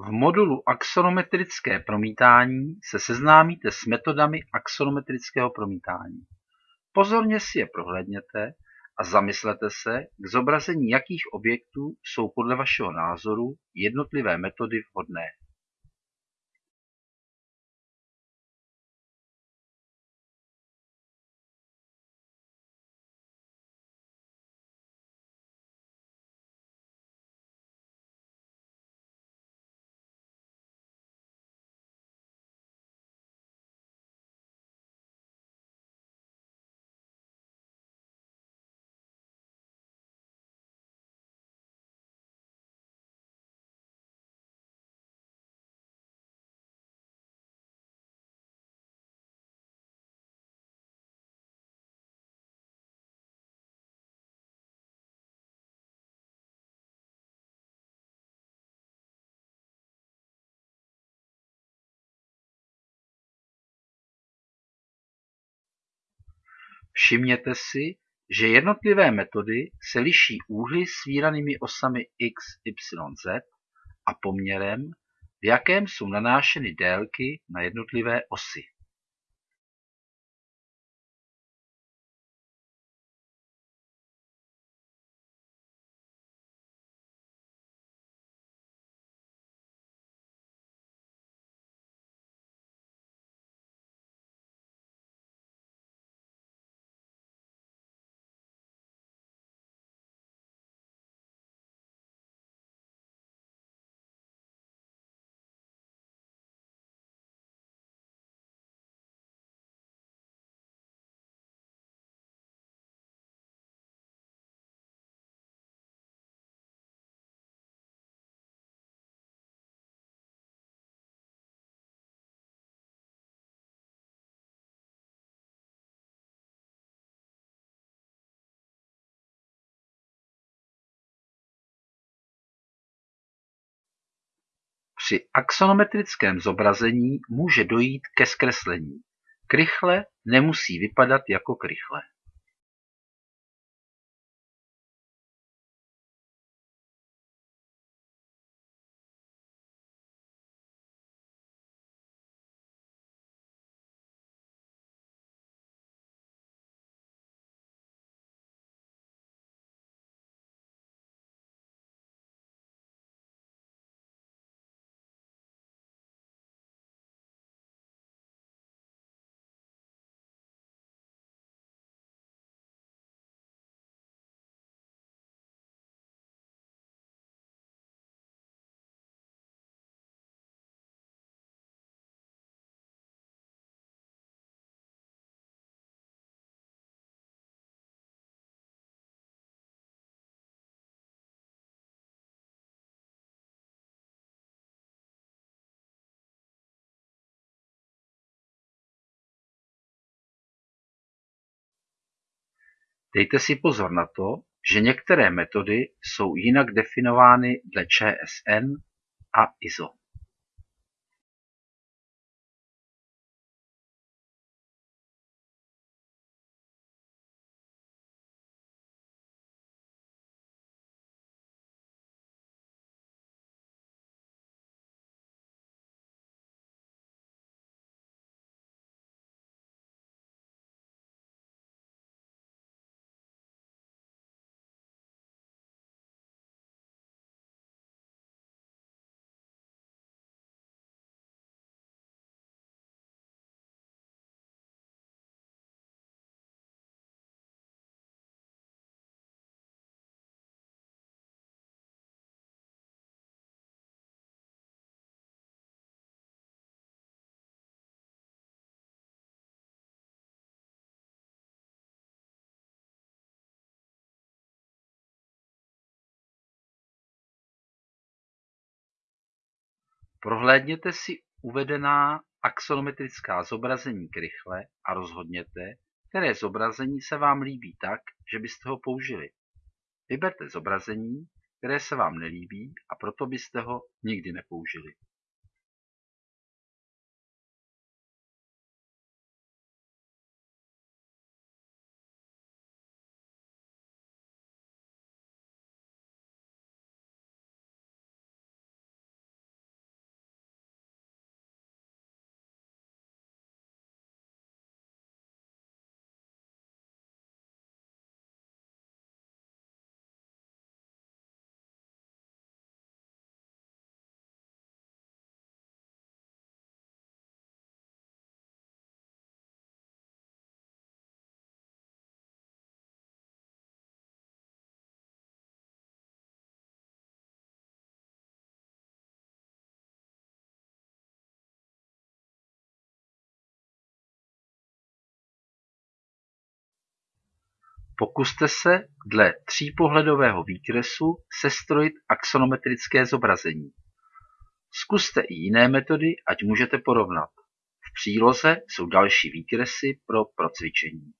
V modulu Axonometrické promítání se seznámíte s metodami axonometrického promítání. Pozorně si je prohlédněte a zamyslete se, k zobrazení jakých objektů jsou podle vašeho názoru jednotlivé metody vhodné. Všimněte si, že jednotlivé metody se liší úhly svíranými osami x, y, z a poměrem, v jakém jsou nanášeny délky na jednotlivé osy. Při axonometrickém zobrazení může dojít ke zkreslení. Krychle nemusí vypadat jako krychle. Dejte si pozor na to, že některé metody jsou jinak definovány dle ČSN a ISO. Prohlédněte si uvedená axonometrická zobrazení krychle a rozhodněte, které zobrazení se vám líbí tak, že byste ho použili. Vyberte zobrazení, které se vám nelíbí a proto byste ho nikdy nepoužili. Pokuste se dle třípohledového výkresu sestrojit axonometrické zobrazení. Zkuste i jiné metody, ať můžete porovnat. V příloze jsou další výkresy pro procvičení.